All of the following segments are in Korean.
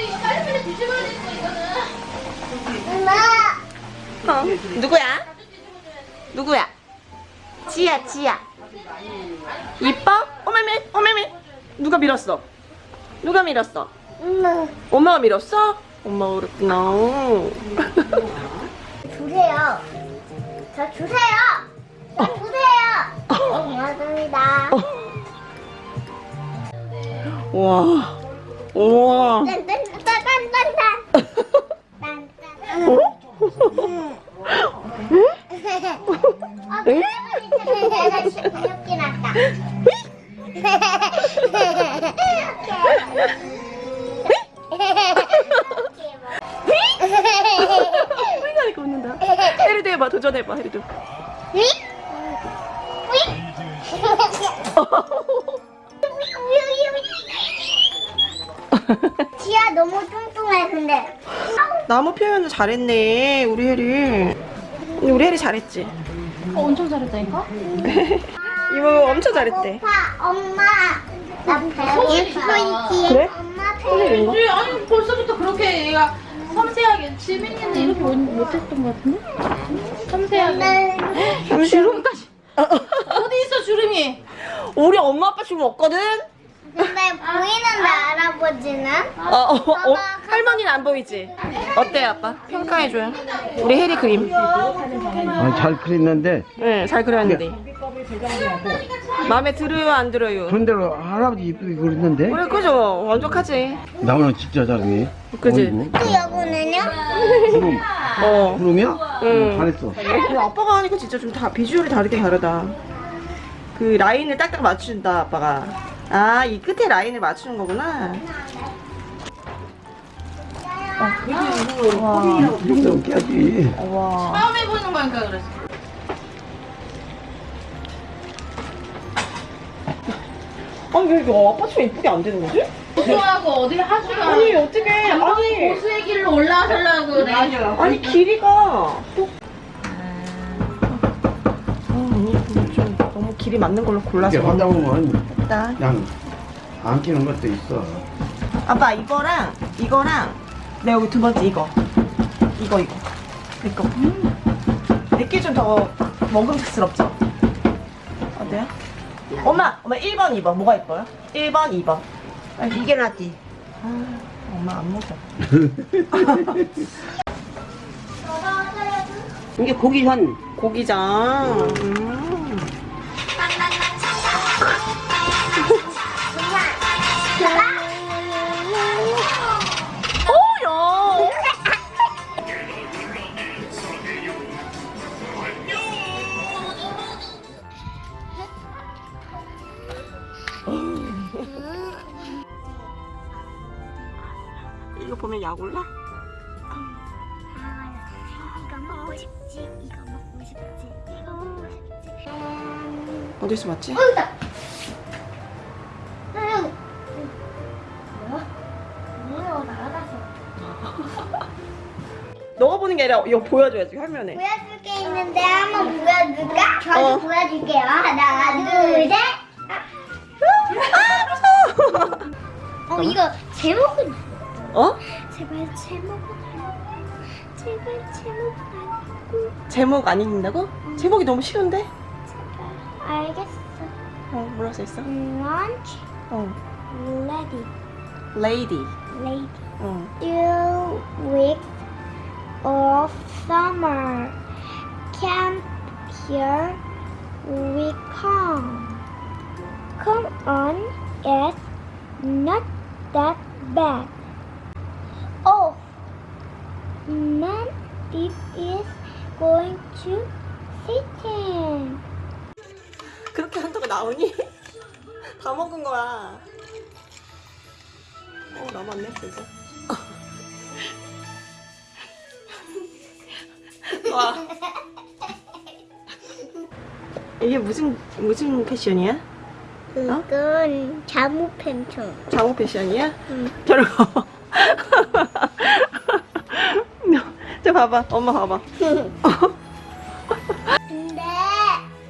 이거 빨리빨리 뒤집어야 되는 거 이거는. 엄마. 어, 누구야? 누구야? 지야, 지야. 이뻐? 어메메, 어메메. 누가 밀었어? 누가 밀었어? 엄마. 엄마가 밀었어? 엄마가 그랬구나. 주세요. 저 주세요. 저 주세요. 고맙습니다. 와. 우와. 딴딴딴딴딴. 딴딴. 어? 어, 귀엽게 났다. 휘가니까 웃는다. 해리도 해봐, 도전해봐, 해리도. 지아 너무 뚱뚱해 근데 나무 표현을 잘했네, 우리 해리. 근데 우리 해리 잘했지? 어, 엄청 잘했다니까? 이모 엄청 잘했대. 오빠 엄마 나 배고파 있지 그래? 엄마 배고파 아니, 아니 벌써부터 그렇게 얘가 섬세하게 지민이는 이렇게 못, 못했던 것 같은데? 섬세하게 주름까지 어디 있어 주름이? 우리 엄마 아빠 지금 없거든? 근데 보이는데 할아버지는 어, 어, 어, 할머니는 안 보이지? 어때 아빠? 평가해줘요. 우리 해리 그림. 아, 잘 그렸는데 네, 잘 그렸는데. 마음에 들어요, 안 들어요? 그런대로 할아버지 이쁘게 그렸는데 그래, 그죠? 완벽하지? 나무는 진짜 잘해 그지? 또 여고는요? 구름 어. 구름이야? 응. 잘했어 근데 아빠가 하니까 진짜 좀 다 비주얼이 다르게 다르다. 그 라인을 딱딱 맞춘다, 아빠가. 아, 이 끝에 라인을 맞추는 거구나. 와. 이 정도면 깨야지 와. 처음 해보는 거니까 그랬어 아니, 왜 이거 치면 이쁘게 안 되는 거지? 고수하고 어디 하수가 아니, 어떻게. 아니. 고수의 길로 올라서려고 그래 아니 길이가 또 어, 언니 좀 너무 길이 맞는 걸로 골라서 이렇게 하다 보면 일단 그냥 안 끼는 것도 있어. 아빠 이거랑 이거랑 내 여기 두 번째 이거. 이거 이거. 이거. 내게 좀더 먹음직스럽죠? 어때요? 엄마 엄마 1번 2번. 뭐가 예뻐요? 1번 2번. 이게 낫지. 아, 엄마 안 먹어. 이게 고기선 고기장 음. 보면 약 올라? 이거 먹고 싶지? 이거 먹고 싶지? 이거 먹고 싶지? 어디서 맞지? 뭐야? 날아갔어 너가 보는 게 아니라 이거 보여줘야지 화면에. 보여줄 게 있는데 한번 보여줄까? 저도 어. 보여줄게요. 하나 둘셋. 어 이거 제목은 어? 제발 제목은 알고 제발 제목은 알고 제목 안 읽는다고? 제목이 너무 쉬운데? 제발 알겠어 어 뭐라 써있어? Lunch 어 ready Lady lady 어 two weeks of summer camp here we come come on it's not that bad oh man it is going to sitting 그렇게 한다고 나오니? 다 먹은 거야 어 남았네 진짜 와 이게 무슨 무슨 패션이야? 그건 잠옷 팬청 잠옷 패션이야? 응. 가. 저 봐봐, 엄마 봐봐. 근데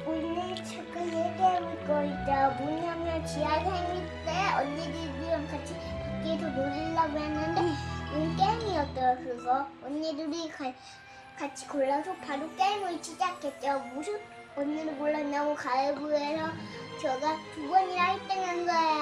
오늘 얘기해볼 거 있다. 뭐냐면 지하 생일 때 언니들이랑 같이 밖에서 노리려고 했는데 음, 게임이었어요 그거 언니들이 가, 같이 골라서 바로 게임을 시작했죠 무슨 언니를 골랐냐고 가위바위보해서 제가 두 번이나 1등 한 거야 안녕